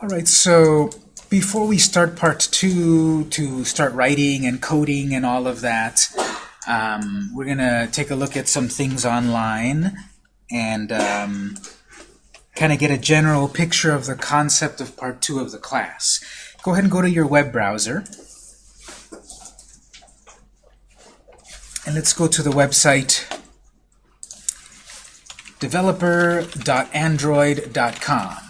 All right, so before we start part two, to start writing and coding and all of that, um, we're going to take a look at some things online and um, kind of get a general picture of the concept of part two of the class. Go ahead and go to your web browser. And let's go to the website developer.android.com.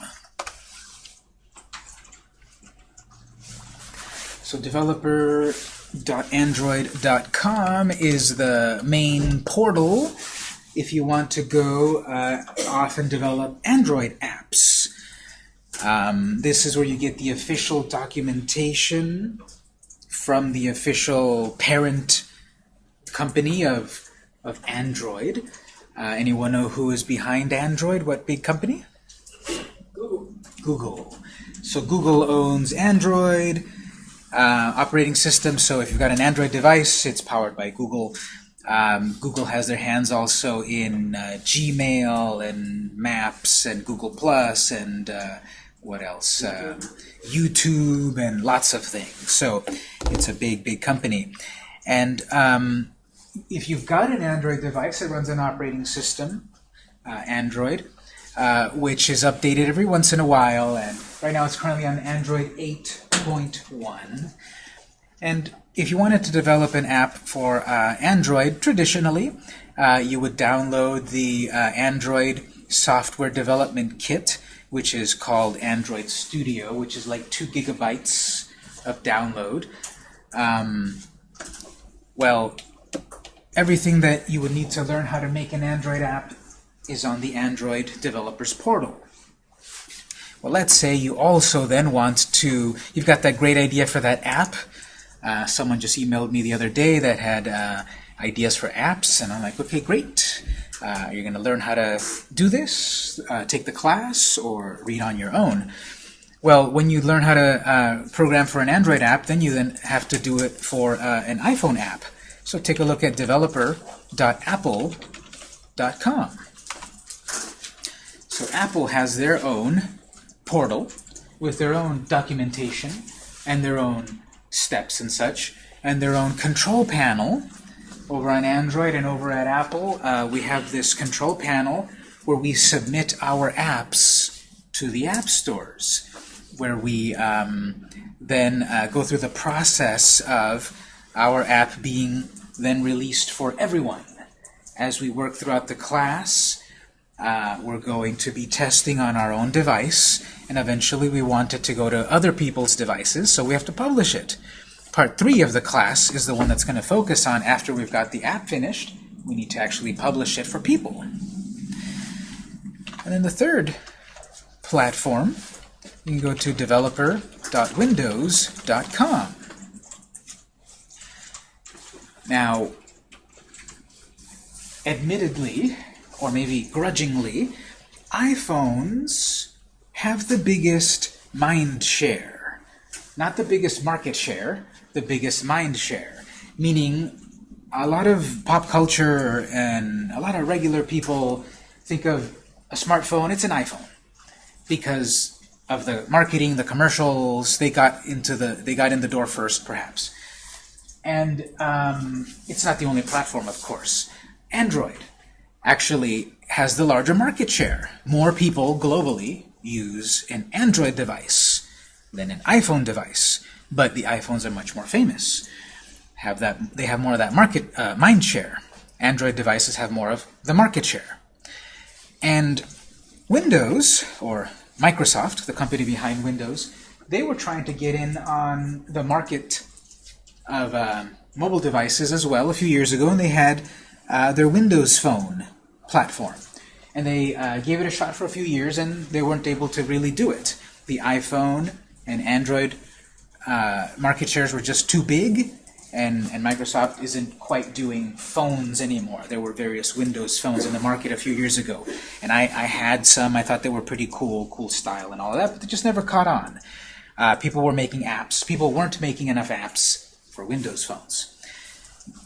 So developer.android.com is the main portal if you want to go uh, off and develop Android apps. Um, this is where you get the official documentation from the official parent company of, of Android. Uh, anyone know who is behind Android? What big company? Google. Google. So Google owns Android uh, operating system. So if you've got an Android device, it's powered by Google. Um, Google has their hands also in uh, Gmail and Maps and Google Plus and uh, what else? Uh, YouTube and lots of things. So it's a big, big company. And um, if you've got an Android device that runs an operating system, uh, Android, uh, which is updated every once in a while, and right now it's currently on Android 8.1. And if you wanted to develop an app for uh, Android, traditionally, uh, you would download the uh, Android Software Development Kit, which is called Android Studio, which is like two gigabytes of download. Um, well, everything that you would need to learn how to make an Android app is on the Android Developers Portal. Well, let's say you also then want to, you've got that great idea for that app. Uh, someone just emailed me the other day that had uh, ideas for apps, and I'm like, okay, great. Uh, you're going to learn how to do this, uh, take the class, or read on your own. Well, when you learn how to uh, program for an Android app, then you then have to do it for uh, an iPhone app. So take a look at developer.apple.com. So Apple has their own portal with their own documentation and their own steps and such, and their own control panel. Over on Android and over at Apple, uh, we have this control panel where we submit our apps to the app stores, where we um, then uh, go through the process of our app being then released for everyone. As we work throughout the class, uh, we're going to be testing on our own device, and eventually we want it to go to other people's devices, so we have to publish it. Part 3 of the class is the one that's going to focus on after we've got the app finished, we need to actually publish it for people. And then the third platform, you can go to developer.windows.com. Now, admittedly, or maybe grudgingly, iPhones have the biggest mind share. Not the biggest market share, the biggest mind share. Meaning, a lot of pop culture and a lot of regular people think of a smartphone, it's an iPhone. Because of the marketing, the commercials, they got into the they got in the door first, perhaps. And um, it's not the only platform, of course. Android actually has the larger market share. More people globally use an Android device than an iPhone device, but the iPhones are much more famous. Have that they have more of that market uh, mind share. Android devices have more of the market share. And Windows, or Microsoft, the company behind Windows, they were trying to get in on the market of uh, mobile devices as well a few years ago, and they had uh, their Windows Phone platform. And they uh, gave it a shot for a few years, and they weren't able to really do it. The iPhone and Android uh, market shares were just too big, and, and Microsoft isn't quite doing phones anymore. There were various Windows phones in the market a few years ago, and I, I had some. I thought they were pretty cool, cool style and all of that, but they just never caught on. Uh, people were making apps. People weren't making enough apps for Windows phones.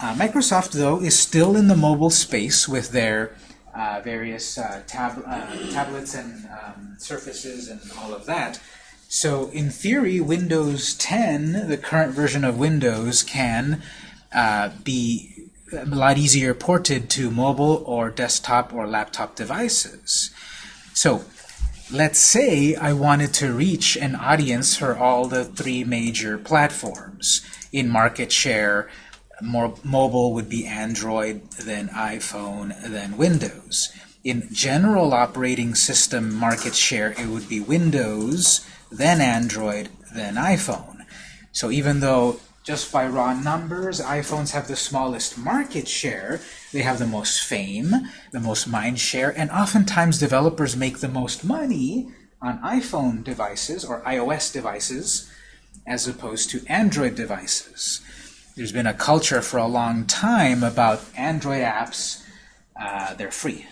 Uh, Microsoft, though, is still in the mobile space with their uh, various uh, tab uh, tablets and um, surfaces and all of that. So in theory, Windows 10, the current version of Windows, can uh, be a lot easier ported to mobile or desktop or laptop devices. So let's say I wanted to reach an audience for all the three major platforms. In market share, more mobile would be Android, then iPhone, then Windows. In general operating system market share, it would be Windows, then Android, then iPhone. So even though just by raw numbers, iPhones have the smallest market share, they have the most fame, the most mind share, and oftentimes developers make the most money on iPhone devices or iOS devices as opposed to Android devices. There's been a culture for a long time about Android apps. Uh, they're free.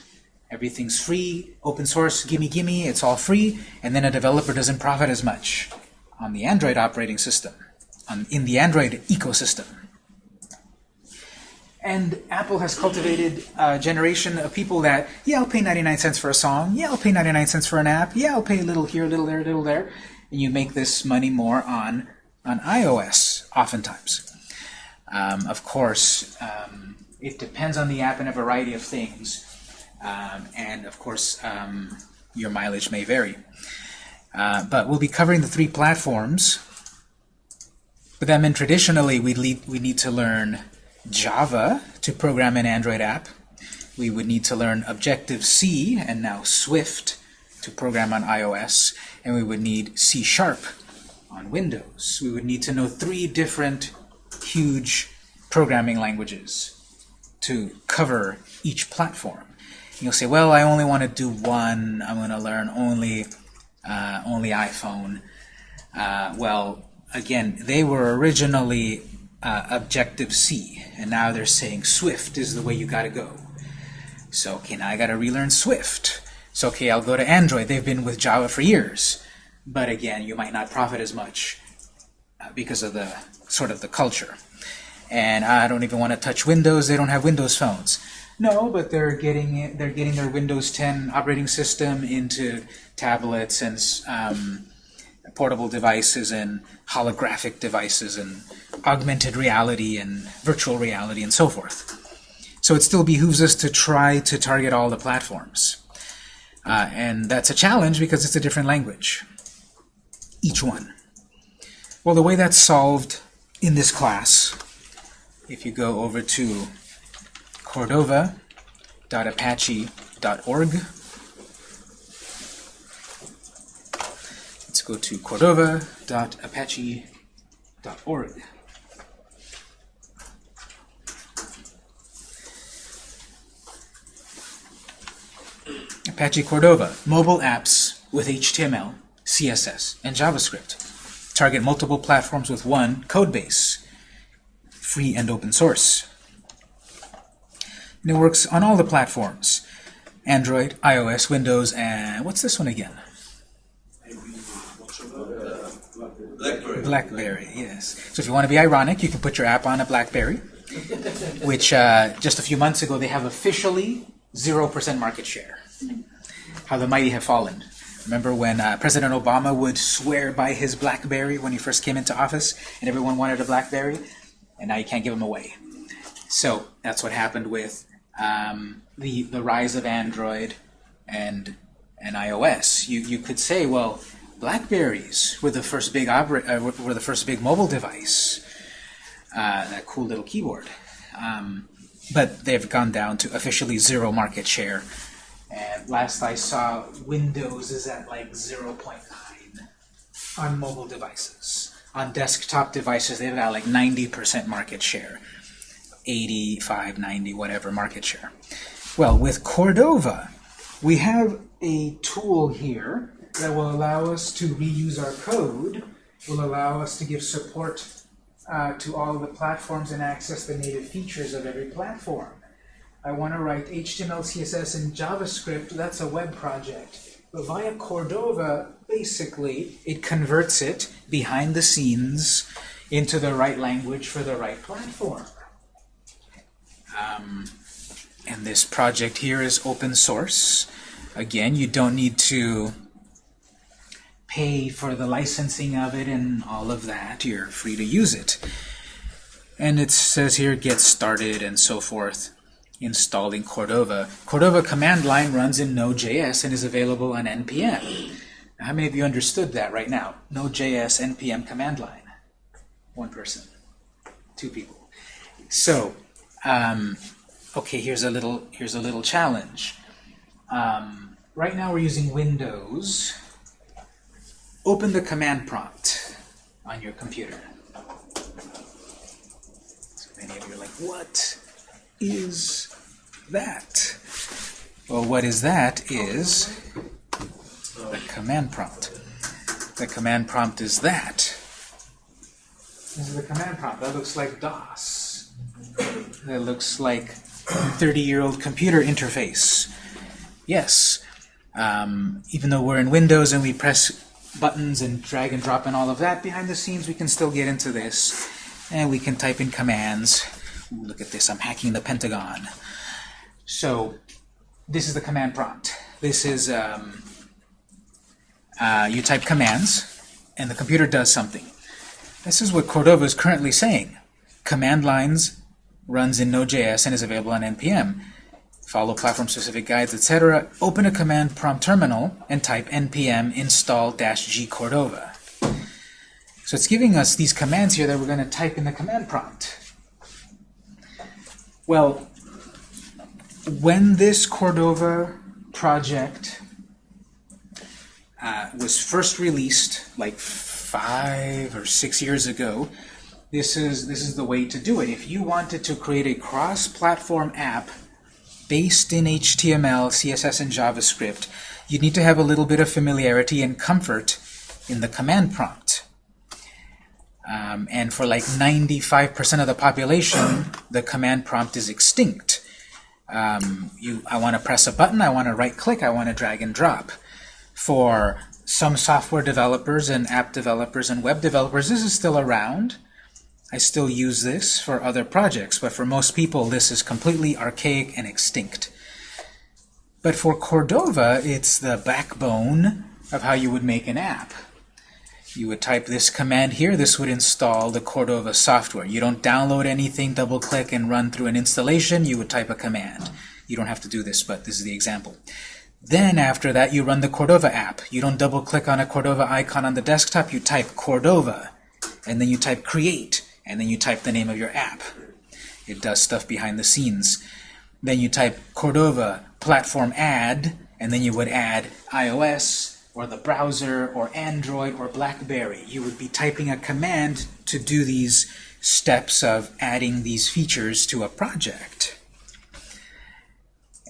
Everything's free, open source, gimme gimme, it's all free, and then a developer doesn't profit as much on the Android operating system, on, in the Android ecosystem. And Apple has cultivated a generation of people that, yeah, I'll pay 99 cents for a song, yeah, I'll pay 99 cents for an app, yeah, I'll pay a little here, a little there, a little there, and you make this money more on, on iOS, oftentimes. Um, of course, um, it depends on the app and a variety of things. Um, and of course, um, your mileage may vary. Uh, but we'll be covering the three platforms. But that meant traditionally we we need to learn Java to program an Android app. We would need to learn Objective-C and now Swift to program on iOS. And we would need C Sharp on Windows. We would need to know three different huge programming languages to cover each platform. You'll say, well, I only want to do one. I'm going to learn only uh, only iPhone. Uh, well, again, they were originally uh, Objective-C, and now they're saying Swift is the way you got to go. So, okay, now I got to relearn Swift. So, okay, I'll go to Android. They've been with Java for years. But again, you might not profit as much because of the sort of the culture. And I don't even want to touch Windows. They don't have Windows phones. No, but they're getting they're getting their Windows 10 operating system into tablets and um, portable devices and holographic devices and augmented reality and virtual reality and so forth. So it still behooves us to try to target all the platforms. Uh, and that's a challenge because it's a different language, each one. Well, the way that's solved in this class, if you go over to cordova.apache.org. Let's go to cordova.apache.org. Apache Cordova, mobile apps with HTML, CSS, and JavaScript. Target multiple platforms with one code base, free and open source. And it works on all the platforms. Android, iOS, Windows, and what's this one again? Blackberry. BlackBerry, yes. So if you want to be ironic, you can put your app on a BlackBerry, which uh, just a few months ago they have officially 0% market share. How the mighty have fallen. Remember when uh, President Obama would swear by his BlackBerry when he first came into office, and everyone wanted a BlackBerry, and now you can't give them away. So that's what happened with um, the the rise of Android and and iOS. You you could say, well, Blackberries were the first big opera, uh, were the first big mobile device. Uh, that cool little keyboard. Um, but they've gone down to officially zero market share. And last I saw, Windows is at like 0.9 on mobile devices. On desktop devices, they've like 90% market share. 85, 90, whatever market share. Well, with Cordova, we have a tool here that will allow us to reuse our code, will allow us to give support uh, to all the platforms and access the native features of every platform. I want to write HTML, CSS, and JavaScript. That's a web project. But via Cordova, basically, it converts it behind the scenes into the right language for the right platform. Um, and this project here is open source. Again, you don't need to pay for the licensing of it and all of that. You're free to use it. And it says here, get started and so forth. Installing Cordova. Cordova command line runs in Node.js and is available on NPM. Now, how many of you understood that right now? Node.js NPM command line. One person. Two people. So, um, okay, here's a little here's a little challenge. Um, right now we're using Windows. Open the command prompt on your computer. So many of you are like, what is that? Well, what is that is the command prompt. The command prompt is that. This is the command prompt. That looks like DOS. That looks like 30-year-old computer interface. Yes, um, even though we're in Windows and we press buttons and drag and drop and all of that, behind the scenes we can still get into this. And we can type in commands. Ooh, look at this, I'm hacking the Pentagon. So this is the command prompt. This is, um, uh, you type commands, and the computer does something. This is what Cordova is currently saying. Command lines runs in Node.js and is available on NPM. Follow platform-specific guides, etc. Open a command prompt terminal and type npm install-g Cordova. So it's giving us these commands here that we're going to type in the command prompt. Well, when this Cordova project uh, was first released, like five or six years ago, this is this is the way to do it. If you wanted to create a cross-platform app based in HTML, CSS, and JavaScript, you'd need to have a little bit of familiarity and comfort in the command prompt. Um, and for like 95% of the population, the command prompt is extinct. Um, you, I want to press a button, I want to right-click, I want to drag and drop. For some software developers and app developers and web developers, this is still around. I still use this for other projects, but for most people this is completely archaic and extinct. But for Cordova, it's the backbone of how you would make an app. You would type this command here, this would install the Cordova software. You don't download anything, double-click, and run through an installation, you would type a command. You don't have to do this, but this is the example. Then after that, you run the Cordova app. You don't double-click on a Cordova icon on the desktop, you type Cordova, and then you type create and then you type the name of your app. It does stuff behind the scenes. Then you type Cordova platform add, and then you would add iOS, or the browser, or Android, or BlackBerry. You would be typing a command to do these steps of adding these features to a project.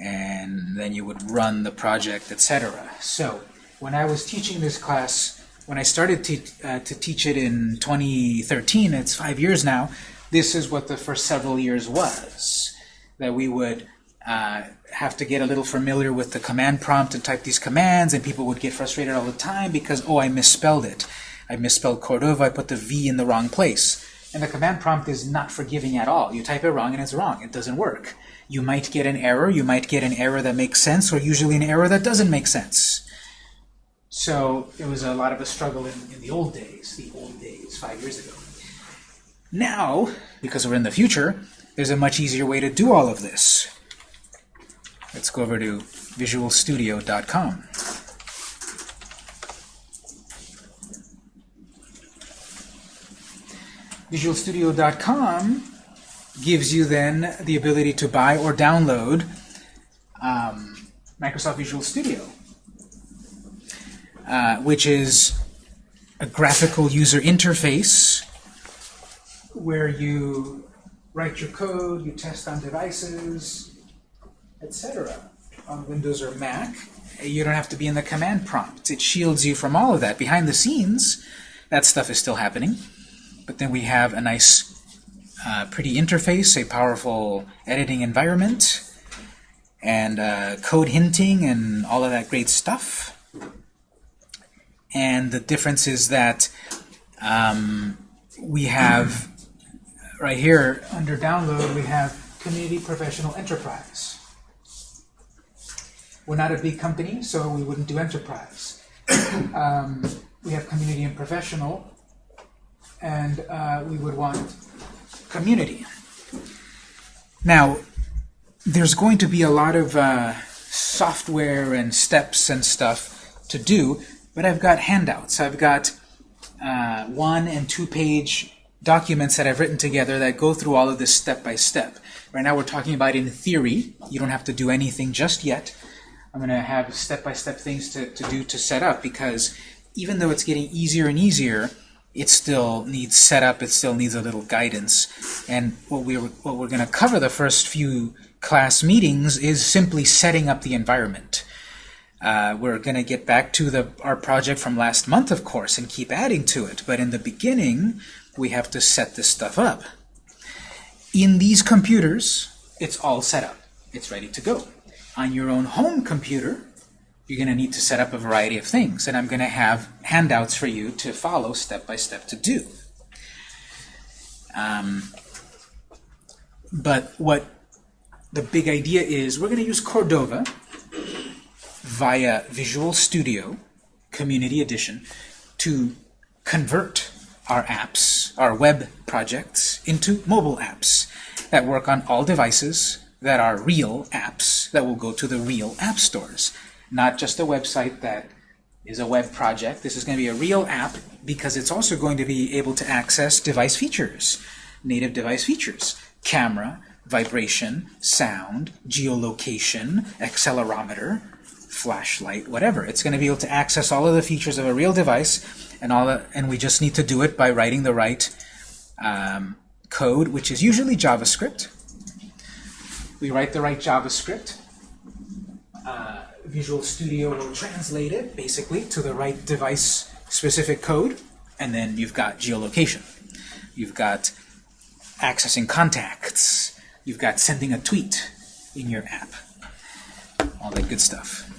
And then you would run the project, etc. So, when I was teaching this class, when I started to, uh, to teach it in 2013, it's five years now, this is what the first several years was. That we would uh, have to get a little familiar with the command prompt and type these commands, and people would get frustrated all the time because, oh, I misspelled it. I misspelled Cordova, I put the V in the wrong place. And the command prompt is not forgiving at all. You type it wrong and it's wrong. It doesn't work. You might get an error, you might get an error that makes sense, or usually an error that doesn't make sense. So it was a lot of a struggle in, in the old days, the old days, five years ago. Now, because we're in the future, there's a much easier way to do all of this. Let's go over to visualstudio.com. visualstudio.com gives you then the ability to buy or download um, Microsoft Visual Studio, uh, which is a graphical user interface where you write your code, you test on devices, etc. On Windows or Mac, you don't have to be in the command prompt. It shields you from all of that. Behind the scenes, that stuff is still happening. But then we have a nice, uh, pretty interface, a powerful editing environment, and uh, code hinting and all of that great stuff. And the difference is that um, we have, right here, under download, we have Community Professional Enterprise. We're not a big company, so we wouldn't do enterprise. um, we have community and professional, and uh, we would want community. Now, there's going to be a lot of uh, software and steps and stuff to do, but I've got handouts. I've got uh, one and two page documents that I've written together that go through all of this step by step. Right now we're talking about in theory. You don't have to do anything just yet. I'm going to have step by step things to, to do to set up because even though it's getting easier and easier, it still needs setup, it still needs a little guidance. And what we're, what we're going to cover the first few class meetings is simply setting up the environment. Uh, we're going to get back to the, our project from last month, of course, and keep adding to it. But in the beginning, we have to set this stuff up. In these computers, it's all set up. It's ready to go. On your own home computer, you're going to need to set up a variety of things. And I'm going to have handouts for you to follow step by step to do. Um, but what the big idea is, we're going to use Cordova via Visual Studio Community Edition to convert our apps, our web projects, into mobile apps that work on all devices that are real apps that will go to the real app stores. Not just a website that is a web project. This is going to be a real app because it's also going to be able to access device features, native device features, camera, vibration, sound, geolocation, accelerometer, flashlight, whatever. It's going to be able to access all of the features of a real device, and all, the, and we just need to do it by writing the right um, code, which is usually JavaScript. We write the right JavaScript. Uh, Visual Studio will translate it, basically, to the right device-specific code, and then you've got geolocation. You've got accessing contacts. You've got sending a tweet in your app. All that good stuff.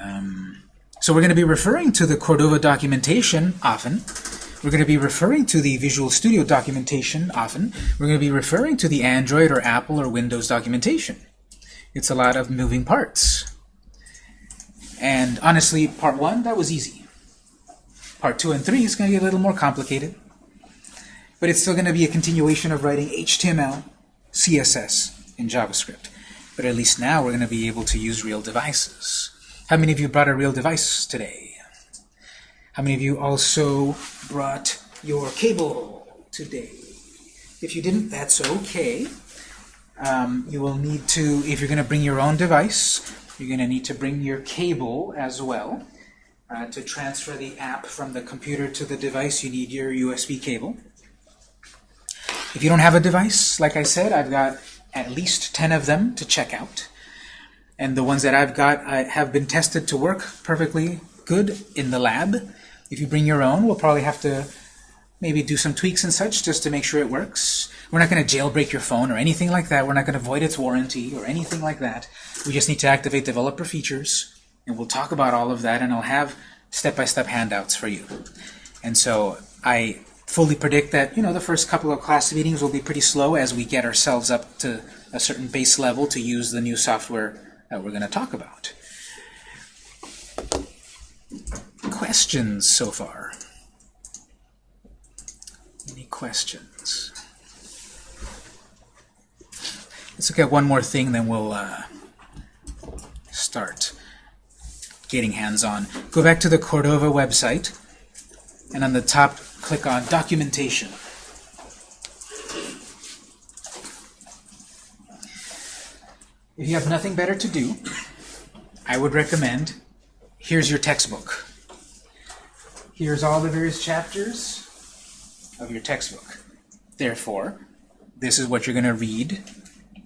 Um, so we're going to be referring to the Cordova documentation often. We're going to be referring to the Visual Studio documentation often. We're going to be referring to the Android or Apple or Windows documentation. It's a lot of moving parts. And honestly, part one, that was easy. Part two and three is going to get a little more complicated. But it's still going to be a continuation of writing HTML, CSS, and JavaScript. But at least now we're going to be able to use real devices. How many of you brought a real device today? How many of you also brought your cable today? If you didn't, that's okay. Um, you will need to, if you're going to bring your own device, you're going to need to bring your cable as well. Uh, to transfer the app from the computer to the device, you need your USB cable. If you don't have a device, like I said, I've got at least 10 of them to check out. And the ones that I've got I have been tested to work perfectly good in the lab. If you bring your own, we'll probably have to maybe do some tweaks and such just to make sure it works. We're not going to jailbreak your phone or anything like that. We're not going to void its warranty or anything like that. We just need to activate developer features, and we'll talk about all of that, and I'll have step-by-step -step handouts for you. And so I fully predict that you know the first couple of class meetings will be pretty slow as we get ourselves up to a certain base level to use the new software that we're going to talk about. Questions so far? Any questions? Let's look at one more thing, then we'll uh, start getting hands-on. Go back to the Cordova website, and on the top, click on Documentation. If you have nothing better to do, I would recommend, here's your textbook. Here's all the various chapters of your textbook. Therefore, this is what you're going to read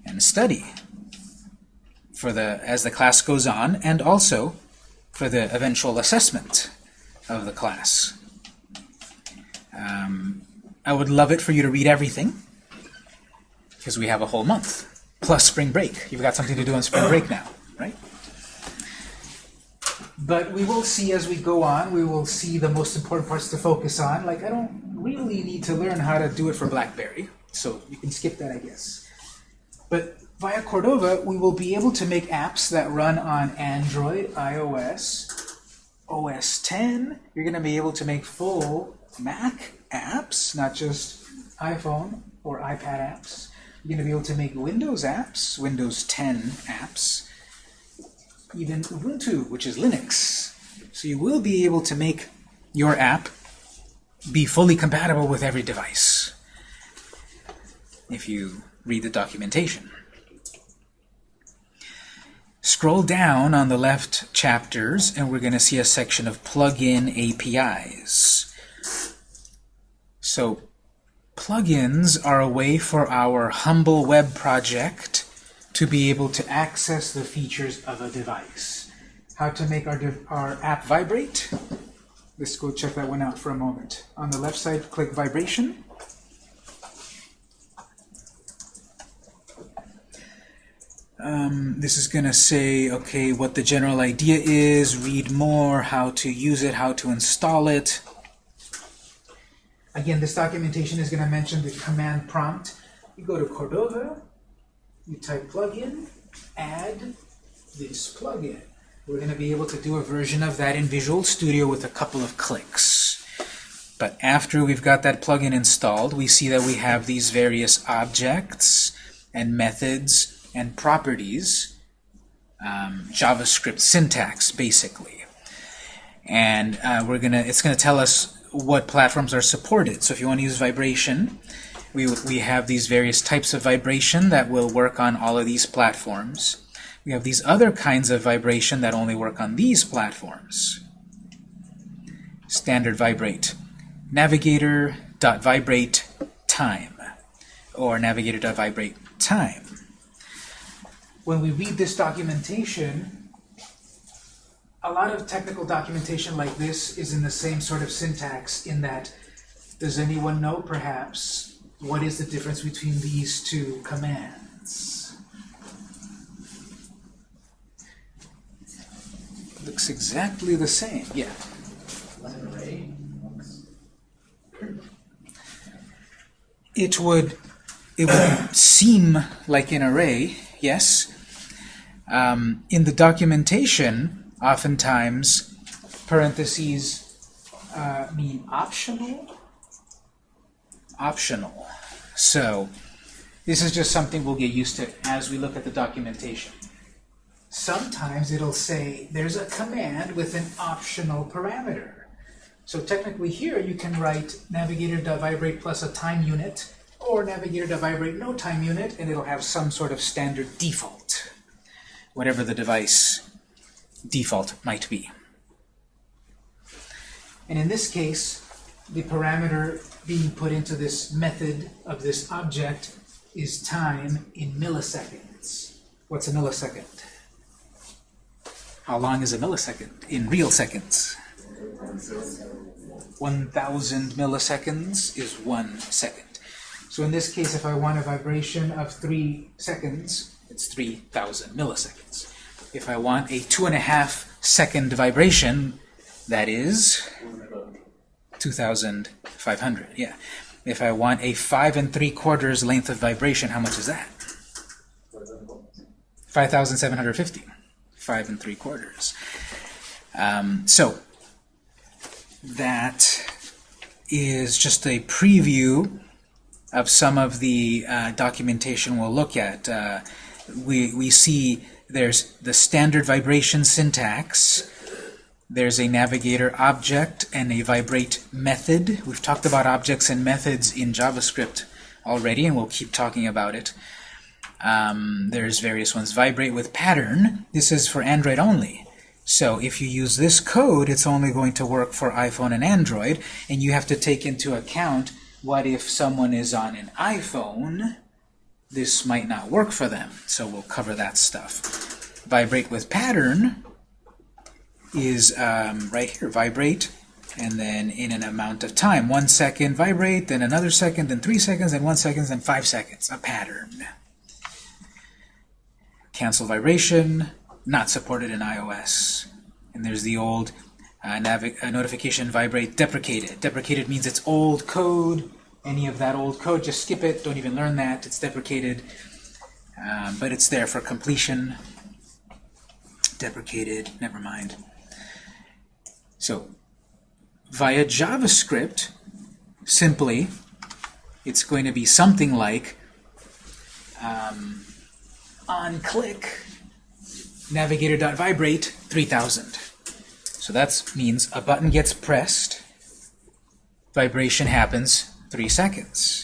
and study for the as the class goes on, and also for the eventual assessment of the class. Um, I would love it for you to read everything, because we have a whole month plus spring break. You've got something to do on spring break now, right? But we will see as we go on, we will see the most important parts to focus on. Like, I don't really need to learn how to do it for BlackBerry, so you can skip that, I guess. But via Cordova, we will be able to make apps that run on Android, iOS, OS 10, you're going to be able to make full Mac apps, not just iPhone or iPad apps. You're going to be able to make Windows apps, Windows 10 apps, even Ubuntu, which is Linux. So you will be able to make your app be fully compatible with every device if you read the documentation. Scroll down on the left chapters, and we're going to see a section of plugin APIs. So plugins are a way for our humble web project to be able to access the features of a device. How to make our, our app vibrate? Let's go check that one out for a moment. On the left side, click vibration. Um, this is going to say, okay, what the general idea is, read more, how to use it, how to install it. Again, this documentation is going to mention the command prompt. You go to Cordova, you type plugin, add this plugin. We're going to be able to do a version of that in Visual Studio with a couple of clicks. But after we've got that plugin installed, we see that we have these various objects and methods and properties, um, JavaScript syntax, basically. And uh, we're gonna, it's going to tell us what platforms are supported. So if you want to use vibration, we, we have these various types of vibration that will work on all of these platforms. We have these other kinds of vibration that only work on these platforms. Standard vibrate. Navigator.vibrate time or navigator.vibrate time when we read this documentation, a lot of technical documentation like this is in the same sort of syntax in that, does anyone know perhaps what is the difference between these two commands? Looks exactly the same, yeah. It would, it would seem like an array, yes, um, in the documentation, oftentimes, parentheses uh, mean optional. Optional. So, this is just something we'll get used to as we look at the documentation. Sometimes it'll say there's a command with an optional parameter. So technically here you can write navigator.vibrate plus a time unit or navigator.vibrate no time unit and it'll have some sort of standard default whatever the device default might be. And in this case, the parameter being put into this method of this object is time in milliseconds. What's a millisecond? How long is a millisecond in real seconds? 1,000 milliseconds is one second. So in this case, if I want a vibration of 3 seconds, it's 3,000 milliseconds. If I want a two and a half second vibration, that is 2,500. Yeah. If I want a five and three quarters length of vibration, how much is that? 5,750. Five and three quarters. Um, so that is just a preview of some of the uh, documentation we'll look at. Uh, we, we see there's the standard vibration syntax, there's a navigator object and a vibrate method. We've talked about objects and methods in JavaScript already, and we'll keep talking about it. Um, there's various ones. Vibrate with pattern. This is for Android only. So if you use this code, it's only going to work for iPhone and Android, and you have to take into account what if someone is on an iPhone this might not work for them. So we'll cover that stuff. Vibrate with pattern is um, right here, vibrate, and then in an amount of time. One second vibrate, then another second, then three seconds, then one second, then five seconds. A pattern. Cancel vibration, not supported in iOS. And there's the old uh, uh, notification vibrate deprecated. Deprecated means it's old code, any of that old code, just skip it, don't even learn that, it's deprecated. Um, but it's there for completion. Deprecated, never mind. So via JavaScript, simply, it's going to be something like um, on click navigator.vibrate 3000. So that means a button gets pressed, vibration happens, three seconds.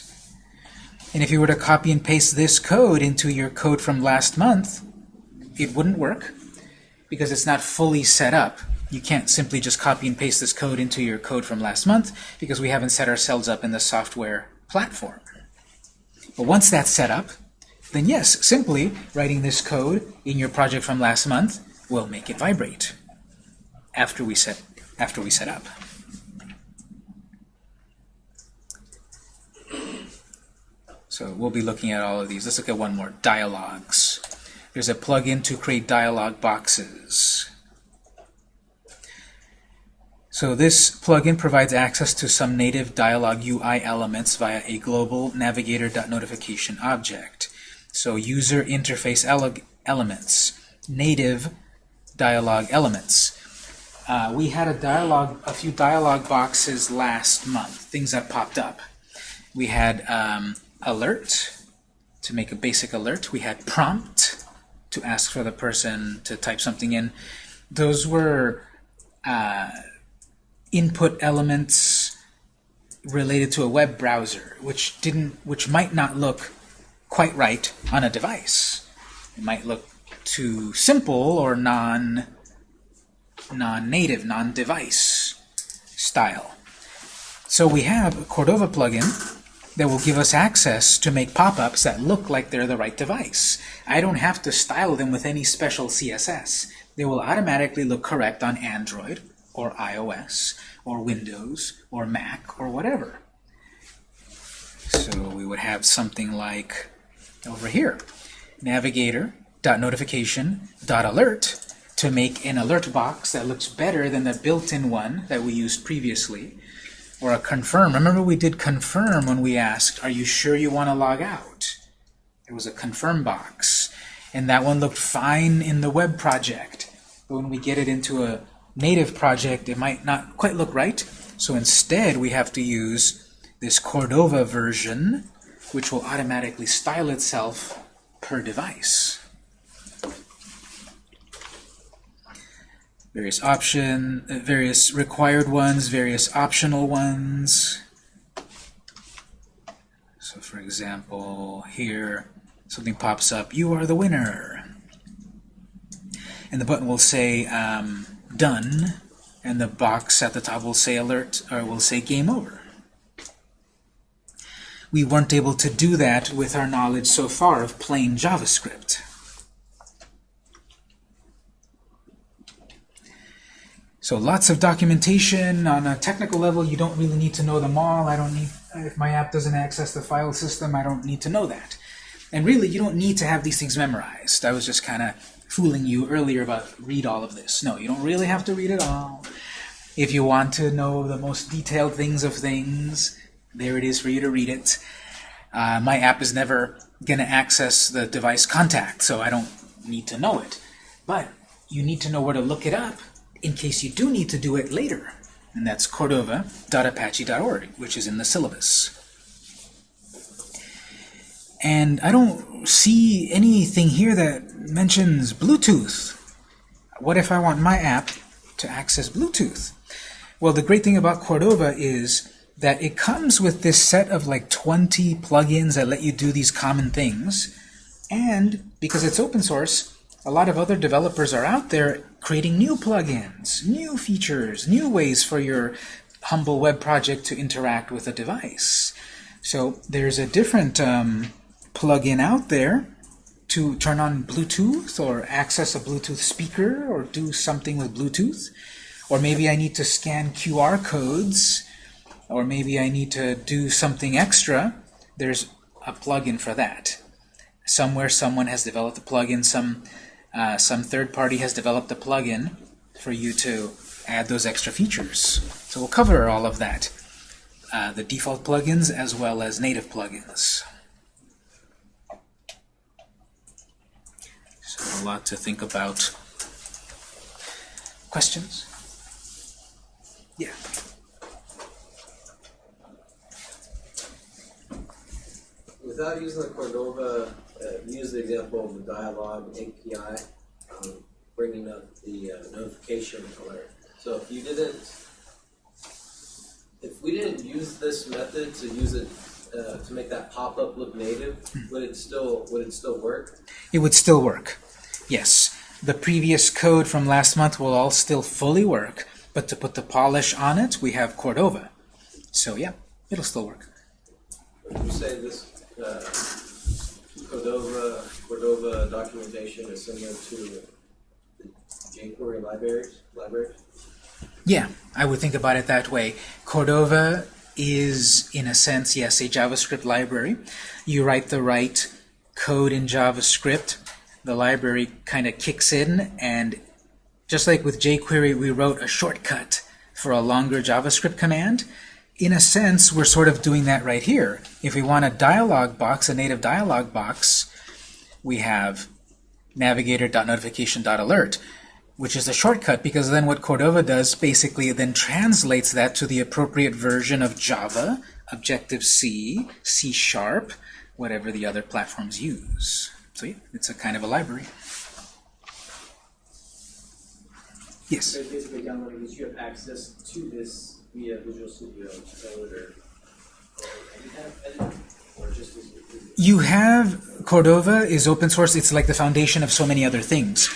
And if you were to copy and paste this code into your code from last month, it wouldn't work because it's not fully set up. You can't simply just copy and paste this code into your code from last month because we haven't set ourselves up in the software platform. But once that's set up, then yes, simply writing this code in your project from last month will make it vibrate after we set after we set up. So we'll be looking at all of these. Let's look at one more, dialogues. There's a plugin to create dialog boxes. So this plugin provides access to some native dialog UI elements via a global navigator.notification object. So user interface ele elements, native dialog elements. Uh, we had a dialog, a few dialog boxes last month, things that popped up. We had um, alert to make a basic alert. We had prompt to ask for the person to type something in. Those were uh, input elements related to a web browser, which didn't, which might not look quite right on a device. It might look too simple or non non-native, non-device style. So we have a Cordova plugin that will give us access to make pop-ups that look like they're the right device. I don't have to style them with any special CSS. They will automatically look correct on Android or iOS or Windows or Mac or whatever. So we would have something like over here, navigator.notification.alert to make an alert box that looks better than the built-in one that we used previously, or a confirm. Remember we did confirm when we asked, are you sure you want to log out? There was a confirm box, and that one looked fine in the web project. But when we get it into a native project, it might not quite look right. So instead, we have to use this Cordova version, which will automatically style itself per device. various option, uh, various required ones, various optional ones. So for example, here something pops up, you are the winner. And the button will say um, done, and the box at the top will say alert, or will say game over. We weren't able to do that with our knowledge so far of plain JavaScript. So lots of documentation on a technical level. You don't really need to know them all. I don't need, if my app doesn't access the file system, I don't need to know that. And really, you don't need to have these things memorized. I was just kind of fooling you earlier about read all of this. No, you don't really have to read it all. If you want to know the most detailed things of things, there it is for you to read it. Uh, my app is never going to access the device contact, so I don't need to know it. But you need to know where to look it up in case you do need to do it later. And that's cordova.apache.org, which is in the syllabus. And I don't see anything here that mentions Bluetooth. What if I want my app to access Bluetooth? Well, the great thing about Cordova is that it comes with this set of like 20 plugins that let you do these common things. And because it's open source, a lot of other developers are out there creating new plugins, new features, new ways for your humble web project to interact with a device. So there's a different um, plugin out there to turn on Bluetooth or access a Bluetooth speaker or do something with Bluetooth. Or maybe I need to scan QR codes or maybe I need to do something extra. There's a plugin for that. Somewhere someone has developed a plugin, some uh, some third party has developed a plugin for you to add those extra features. So we'll cover all of that, uh, the default plugins as well as native plugins. A lot to think about. Questions? Yeah. Without using the Cordova, uh, use the example of the dialogue API, um, bringing up the uh, notification alert. So if you didn't, if we didn't use this method to use it uh, to make that pop-up look native, would it still would it still work? It would still work. Yes. The previous code from last month will all still fully work, but to put the polish on it, we have Cordova. So yeah, it'll still work. Would you say this uh, Cordova Cordova documentation is similar to the jQuery libraries? Libraries? Yeah, I would think about it that way. Cordova is, in a sense, yes, a JavaScript library. You write the right code in JavaScript, the library kind of kicks in, and just like with jQuery, we wrote a shortcut for a longer JavaScript command. In a sense, we're sort of doing that right here. If we want a dialog box, a native dialog box, we have navigator.notification.alert, which is a shortcut because then what Cordova does basically then translates that to the appropriate version of Java, Objective-C, C Sharp, whatever the other platforms use. So yeah, it's a kind of a library. Yes? So basically downloading this, you have access to this via Visual Studio Code or, or any kind of edit, or just as You have Cordova is open source. It's like the foundation of so many other things.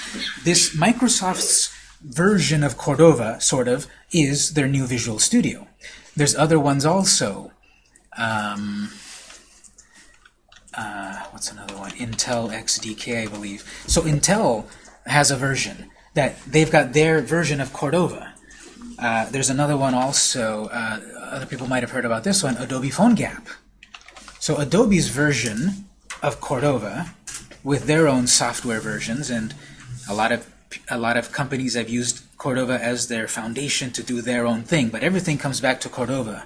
This Microsoft's version of Cordova, sort of, is their new Visual Studio. There's other ones also. Um, uh, what's another one? Intel XDK, I believe. So Intel has a version that they've got their version of Cordova. Uh, there's another one also. Uh, other people might have heard about this one, Adobe PhoneGap. So Adobe's version of Cordova with their own software versions, and a lot of a lot of companies have used Cordova as their foundation to do their own thing, but everything comes back to Cordova,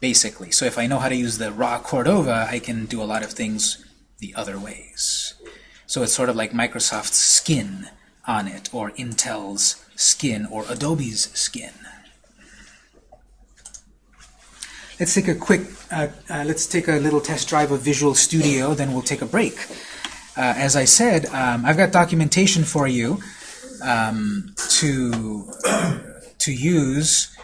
basically. So if I know how to use the raw Cordova, I can do a lot of things the other ways. So it's sort of like Microsoft's skin on it, or Intel's skin, or Adobe's skin. Let's take a quick, uh, uh, let's take a little test drive of Visual Studio, then we'll take a break. Uh, as I said, um, I've got documentation for you um, to, to use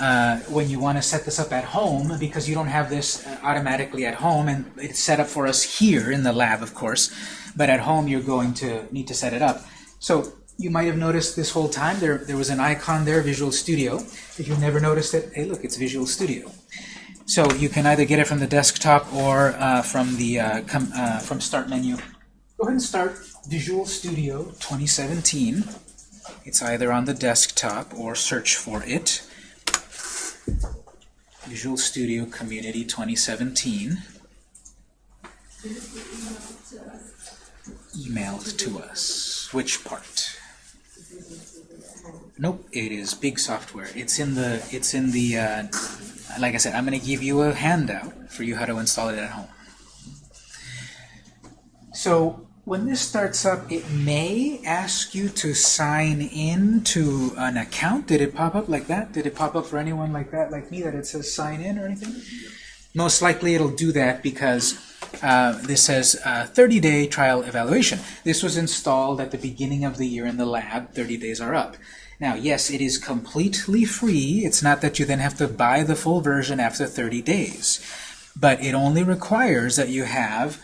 uh, when you want to set this up at home because you don't have this uh, automatically at home and it's set up for us here in the lab, of course, but at home you're going to need to set it up. So you might have noticed this whole time there, there was an icon there, Visual Studio. If you've never noticed it, hey look, it's Visual Studio. So you can either get it from the desktop or uh, from the uh, uh, from Start menu. Go ahead and start Visual Studio 2017. It's either on the desktop or search for it. Visual Studio Community 2017. Emailed to us. Which part? Nope, it is big software. It's in the it's in the uh, like I said, I'm going to give you a handout for you how to install it at home. So when this starts up, it may ask you to sign in to an account. Did it pop up like that? Did it pop up for anyone like that, like me, that it says sign in or anything? Most likely it'll do that because uh, this says 30-day trial evaluation. This was installed at the beginning of the year in the lab. 30 days are up. Now, yes, it is completely free. It's not that you then have to buy the full version after 30 days. But it only requires that you have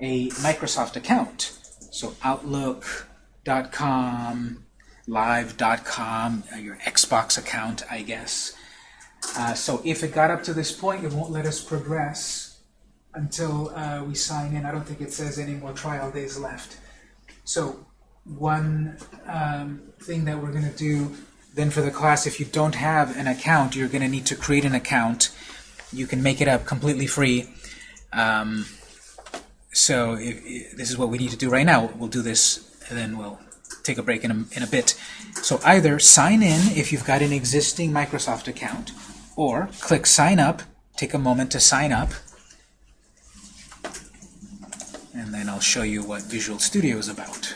a Microsoft account. So Outlook.com, Live.com, uh, your Xbox account, I guess. Uh, so if it got up to this point, it won't let us progress until uh, we sign in. I don't think it says any more trial days left. So one um, thing that we're going to do then for the class, if you don't have an account, you're going to need to create an account. You can make it up completely free. Um, so if, if this is what we need to do right now. We'll do this, and then we'll take a break in a, in a bit. So either sign in if you've got an existing Microsoft account, or click Sign Up, take a moment to sign up, and then I'll show you what Visual Studio is about.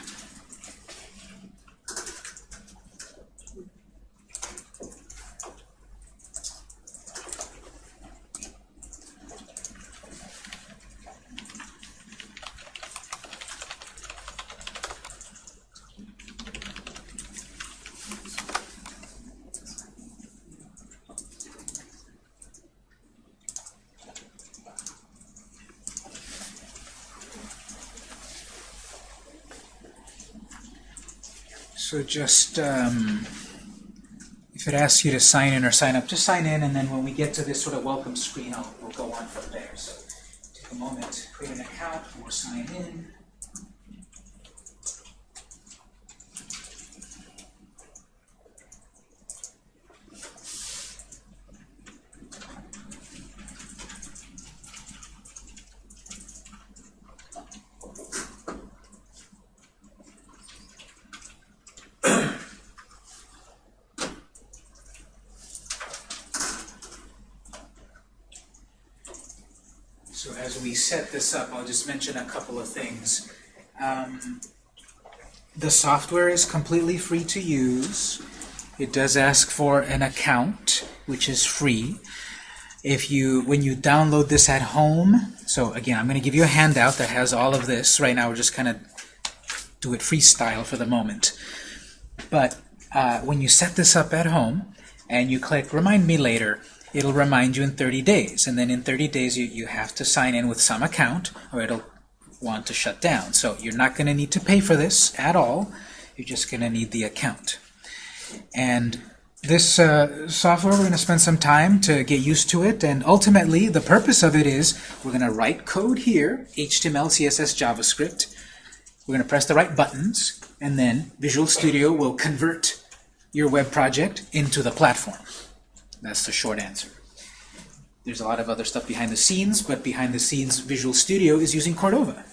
So just, um, if it asks you to sign in or sign up, just sign in, and then when we get to this sort of welcome screen, I'll, we'll go on from there. So take a moment, create an account, or sign in. So as we set this up, I'll just mention a couple of things. Um, the software is completely free to use. It does ask for an account, which is free. If you, when you download this at home, so again, I'm going to give you a handout that has all of this. Right now, we're just kind of do it freestyle for the moment. But uh, when you set this up at home and you click Remind Me Later, it'll remind you in 30 days. And then in 30 days, you, you have to sign in with some account or it'll want to shut down. So you're not going to need to pay for this at all. You're just going to need the account. And this uh, software, we're going to spend some time to get used to it. And ultimately, the purpose of it is we're going to write code here, HTML, CSS, JavaScript. We're going to press the right buttons, and then Visual Studio will convert your web project into the platform. That's the short answer. There's a lot of other stuff behind the scenes, but behind the scenes, Visual Studio is using Cordova.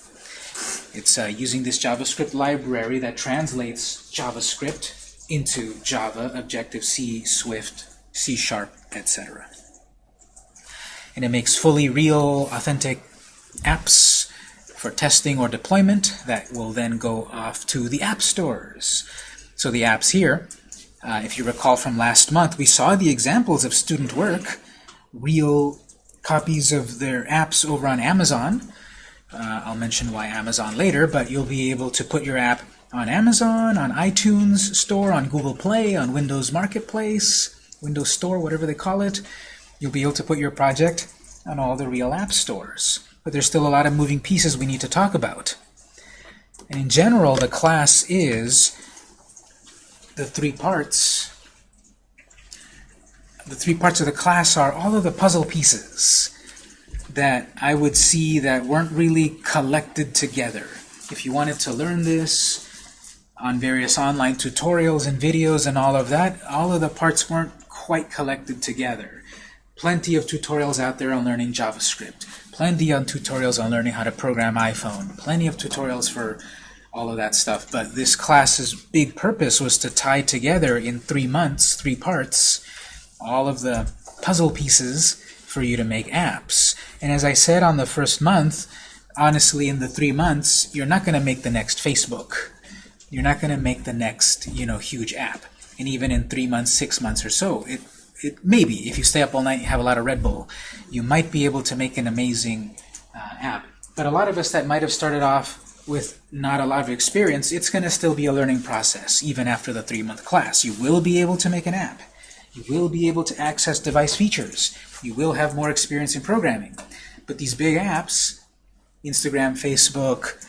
It's uh, using this JavaScript library that translates JavaScript into Java, Objective-C, Swift, C-Sharp, etc. And it makes fully real, authentic apps for testing or deployment that will then go off to the app stores. So the apps here, uh, if you recall from last month, we saw the examples of student work, real copies of their apps over on Amazon. Uh, I'll mention why Amazon later, but you'll be able to put your app on Amazon, on iTunes Store, on Google Play, on Windows Marketplace, Windows Store, whatever they call it. You'll be able to put your project on all the real app stores. But there's still a lot of moving pieces we need to talk about. And in general, the class is the three parts. The three parts of the class are all of the puzzle pieces that I would see that weren't really collected together. If you wanted to learn this on various online tutorials and videos and all of that, all of the parts weren't quite collected together. Plenty of tutorials out there on learning JavaScript. Plenty of tutorials on learning how to program iPhone. Plenty of tutorials for all of that stuff. But this class's big purpose was to tie together in three months, three parts, all of the puzzle pieces for you to make apps. And as I said on the first month, honestly, in the three months, you're not going to make the next Facebook. You're not going to make the next, you know, huge app. And even in three months, six months or so, it, it maybe if you stay up all night and have a lot of Red Bull, you might be able to make an amazing uh, app. But a lot of us that might have started off with not a lot of experience, it's going to still be a learning process, even after the three-month class. You will be able to make an app. You will be able to access device features. You will have more experience in programming. But these big apps, Instagram, Facebook,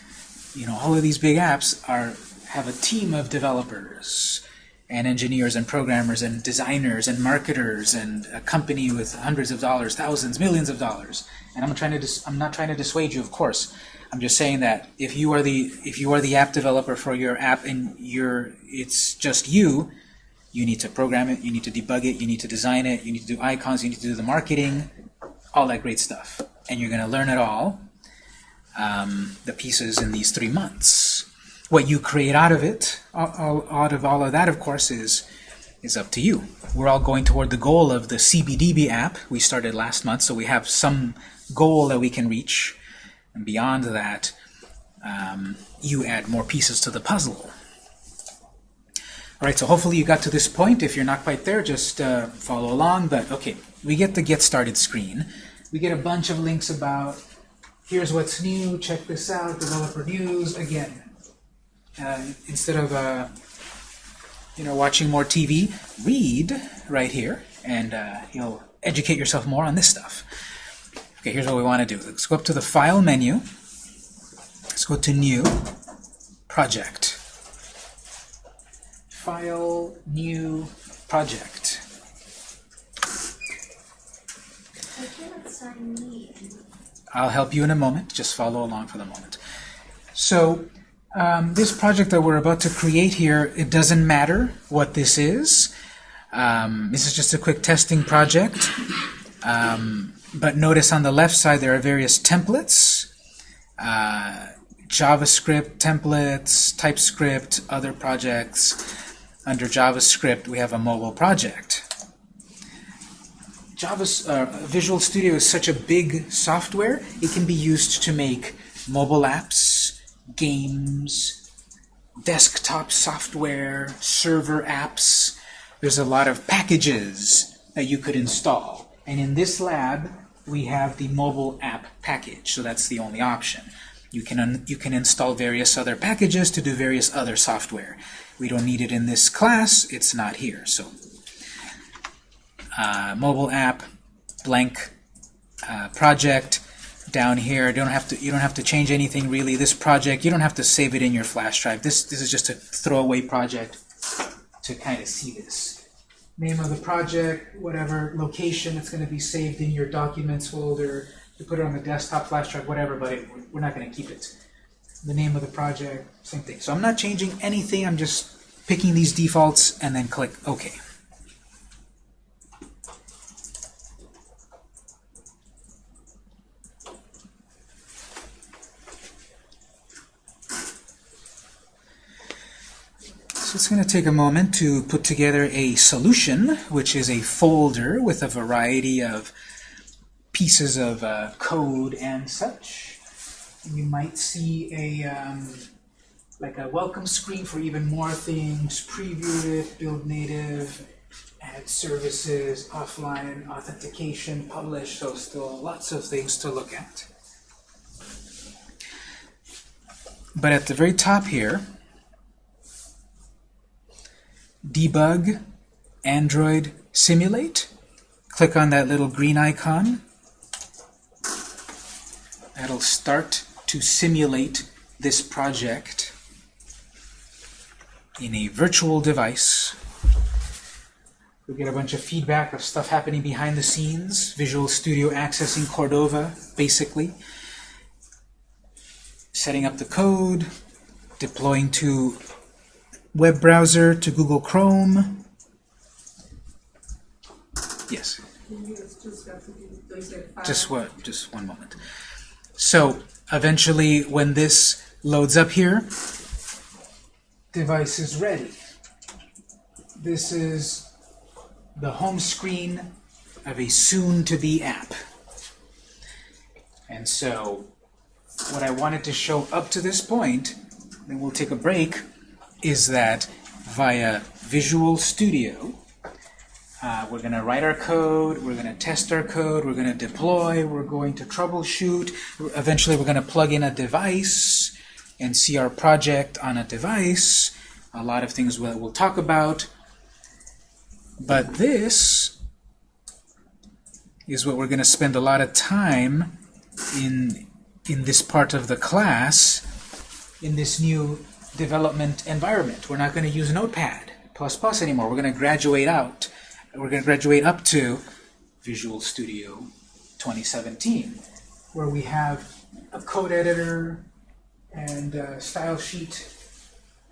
you know, all of these big apps are have a team of developers and engineers and programmers and designers and marketers and a company with hundreds of dollars, thousands, millions of dollars. And I'm trying to I'm not trying to dissuade you, of course. I'm just saying that if you are the if you are the app developer for your app and you're it's just you, you need to program it, you need to debug it, you need to design it, you need to do icons, you need to do the marketing, all that great stuff. And you're going to learn it all, um, the pieces in these three months. What you create out of it, out of all of that, of course, is is up to you. We're all going toward the goal of the CBDB app we started last month, so we have some goal that we can reach. And beyond that, um, you add more pieces to the puzzle. All right, so hopefully you got to this point. If you're not quite there, just uh, follow along. But okay, we get the Get Started screen. We get a bunch of links about here's what's new, check this out, developer news. Again, uh, instead of uh, you know watching more TV, read right here, and uh, you'll educate yourself more on this stuff. Okay, here's what we want to do. Let's go up to the File menu. Let's go to New, Project. File, New, Project. I cannot sign me in. I'll help you in a moment. Just follow along for the moment. So um, this project that we're about to create here, it doesn't matter what this is. Um, this is just a quick testing project. Um, but notice on the left side there are various templates. Uh, JavaScript templates, TypeScript, other projects. Under JavaScript, we have a mobile project. Java, uh, Visual Studio is such a big software, it can be used to make mobile apps, games, desktop software, server apps. There's a lot of packages that you could install. And in this lab, we have the mobile app package, so that's the only option. You can, you can install various other packages to do various other software. We don't need it in this class, it's not here. So uh, mobile app, blank uh, project. Down here, You don't have to. You don't have to change anything really. This project, you don't have to save it in your flash drive. This this is just a throwaway project to kind of see this. Name of the project, whatever location, it's going to be saved in your documents folder. You put it on the desktop flash drive, whatever, but it, we're not going to keep it. The name of the project, same thing. So I'm not changing anything. I'm just picking these defaults and then click OK. So it's going to take a moment to put together a solution, which is a folder with a variety of pieces of uh, code and such. You might see a um, like a welcome screen for even more things, preview it, build native, add services, offline authentication, publish, so still lots of things to look at. But at the very top here, debug, Android, simulate. Click on that little green icon. That'll start to simulate this project in a virtual device. We get a bunch of feedback of stuff happening behind the scenes. Visual Studio accessing Cordova, basically. Setting up the code, deploying to web browser to Google Chrome. Yes. Just what? Just one moment. So eventually, when this loads up here, device is ready. This is the home screen of a soon-to-be app. And so, what I wanted to show up to this point, then we'll take a break, is that via Visual Studio, uh, we're going to write our code, we're going to test our code, we're going to deploy, we're going to troubleshoot, eventually we're going to plug in a device and see our project on a device, a lot of things we'll, we'll talk about. But this is what we're going to spend a lot of time in, in this part of the class, in this new development environment. We're not going to use Notepad++ Plus anymore. We're going to graduate out. We're going to graduate up to Visual Studio 2017, where we have a code editor and a style sheet,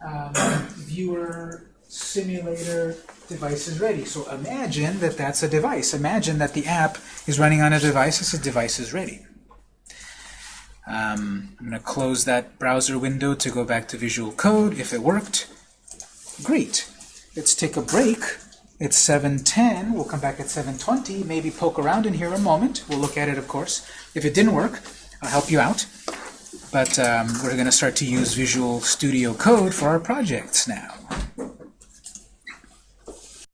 um, viewer, simulator, device is ready. So imagine that that's a device. Imagine that the app is running on a device as a device is ready. Um, I'm going to close that browser window to go back to Visual Code. If it worked, great. Let's take a break. It's 7.10. We'll come back at 7.20. Maybe poke around in here a moment. We'll look at it, of course. If it didn't work, I'll help you out. But um, we're going to start to use Visual Studio Code for our projects now.